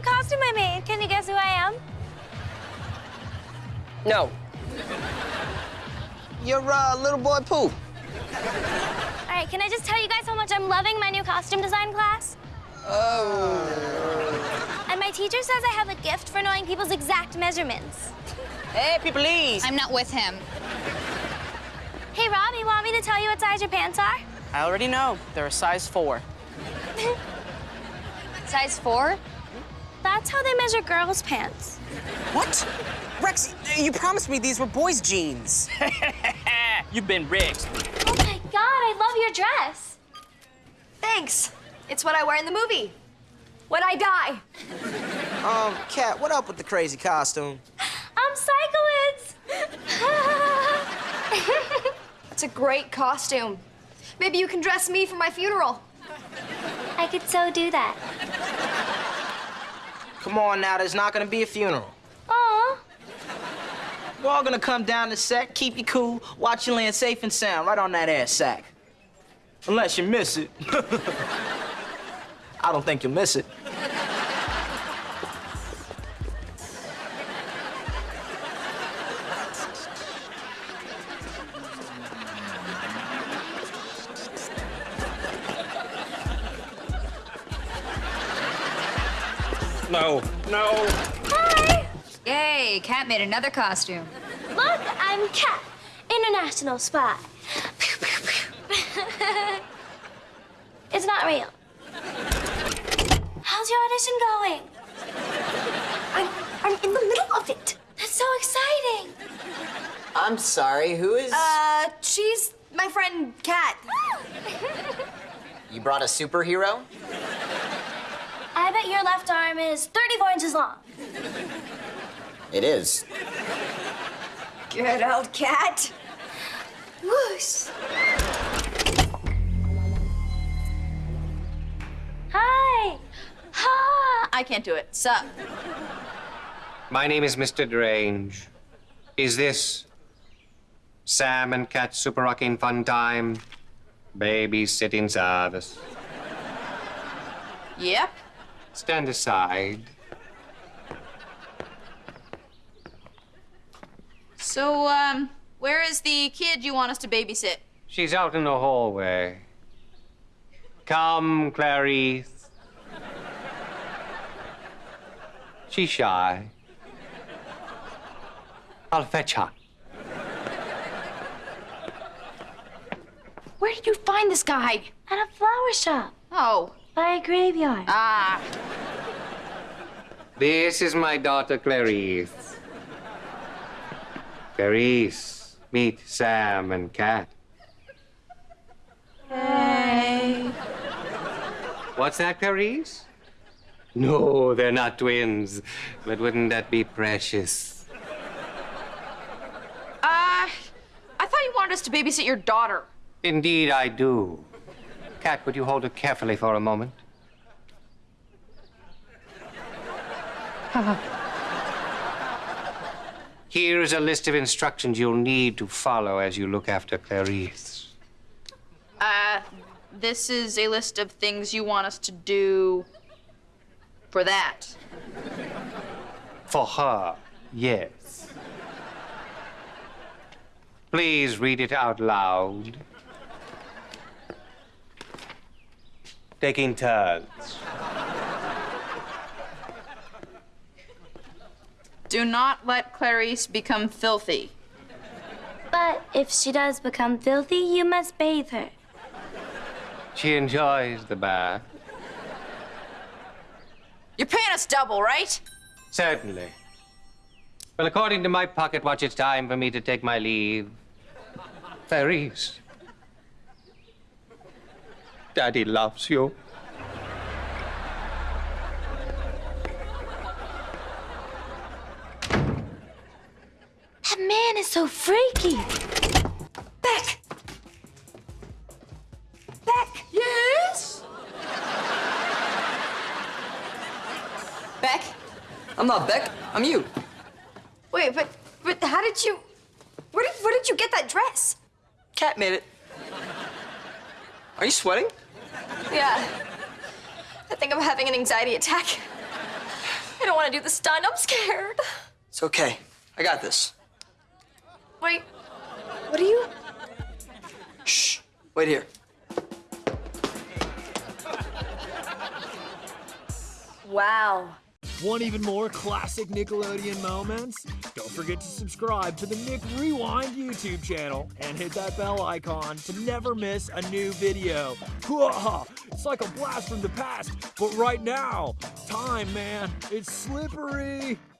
new costume I made. Can you guess who I am? No. You're uh, little boy Pooh. All right, can I just tell you guys how much I'm loving my new costume design class? Oh. And my teacher says I have a gift for knowing people's exact measurements. Hey, people, please. I'm not with him. Hey, Rob, you want me to tell you what size your pants are? I already know. They're a size four. Size four? That's how they measure girls' pants. What? Rex, you promised me these were boys' jeans. You've been rigged. Oh my god, I love your dress. Thanks. It's what I wear in the movie. When I die. Um, Cat, what up with the crazy costume? I'm Sikowitz. It's a great costume. Maybe you can dress me for my funeral. I could so do that. Come on now, there's not gonna be a funeral. Aw. We're all gonna come down the set, keep you cool, watch you land safe and sound right on that ass sack. Unless you miss it. I don't think you'll miss it. No. No. Hi. Yay, Cat made another costume. Look, I'm Cat, international spy. It's not real. How's your audition going? I'm, I'm in the middle of it. That's so exciting. I'm sorry, who is. Uh, she's my friend Cat. you brought a superhero? I bet your left arm is 34 inches long. It is. Good old Cat. Whoosh. Hi. Ha. I can't do it. Sup? My name is Mr. Drange. Is this Sam and Cat Super Rockin' Fun Time babysitting service? Yep. Stand aside. So, um, where is the kid you want us to babysit? She's out in the hallway. Come, Clarice. She's shy. I'll fetch her. Where did you find this guy? At a flower shop Oh, by a graveyard. ah. This is my daughter, Clarice. Clarice, meet Sam and Cat. Hey. What's that, Clarice? No, they're not twins. But wouldn't that be precious? Uh, I thought you wanted us to babysit your daughter. Indeed, I do. Cat, would you hold her carefully for a moment? Here is a list of instructions you'll need to follow as you look after Clarice. Uh, this is a list of things you want us to do for that. For her, yes. Please read it out loud. Taking turns. Do not let Clarice become filthy. But if she does become filthy, you must bathe her. She enjoys the bath. You're paying us double, right? Certainly. Well, according to my pocket watch, it's time for me to take my leave. Clarice. Daddy loves you. That man is so freaky. Beck! Beck! Yes? Beck? I'm not Beck, I'm you. Wait, but but how did you where did where did you get that dress? Cat made it. Are you sweating? Yeah. I think I'm having an anxiety attack. I don't want to do the stunt. I'm scared. It's okay. I got this. Wait, what are you? Shh. Wait here. Wow. Want even more classic Nickelodeon moments? Don't forget to subscribe to the Nick Rewind YouTube channel and hit that bell icon to never miss a new video. It's like a blast from the past, but right now, time, man, it's slippery.